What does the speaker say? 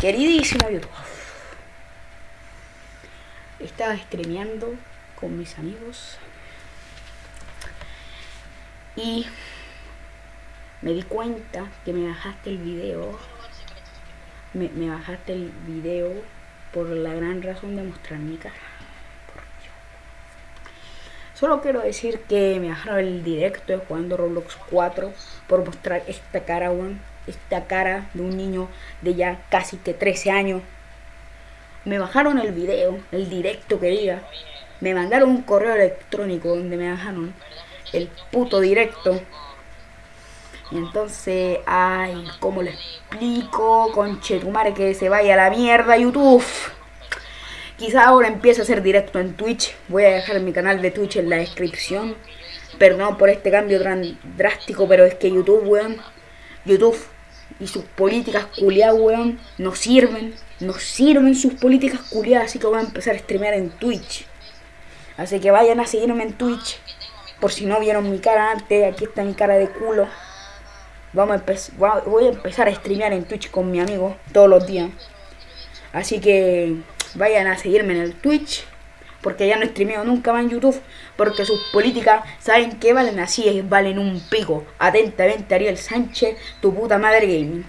Queridísimo YouTube. Estaba streameando con mis amigos. Y me di cuenta que me bajaste el video. Me, me bajaste el video por la gran razón de mostrar mi cara. Solo quiero decir que me bajaron el directo de jugando Roblox 4 por mostrar esta cara, weón. Esta cara de un niño de ya casi que 13 años. Me bajaron el video, el directo que diga. Me mandaron un correo electrónico donde me bajaron el puto directo. Y entonces, ay, ¿cómo le explico? Conchetumare que se vaya a la mierda YouTube. Quizá ahora empiece a hacer directo en Twitch. Voy a dejar mi canal de Twitch en la descripción. Perdón por este cambio tan drástico, pero es que YouTube, weón. YouTube y sus políticas culiadas, weón, no sirven. No sirven sus políticas culiadas, así que voy a empezar a streamear en Twitch. Así que vayan a seguirme en Twitch. Por si no vieron mi cara antes, aquí está mi cara de culo. Vamos a voy a empezar a streamear en Twitch con mi amigo todos los días. Así que vayan a seguirme en el Twitch. Porque ya no streameo nunca más en YouTube. Porque sus políticas, ¿saben que valen? Así valen un pico. Atentamente Ariel Sánchez, tu puta madre gaming.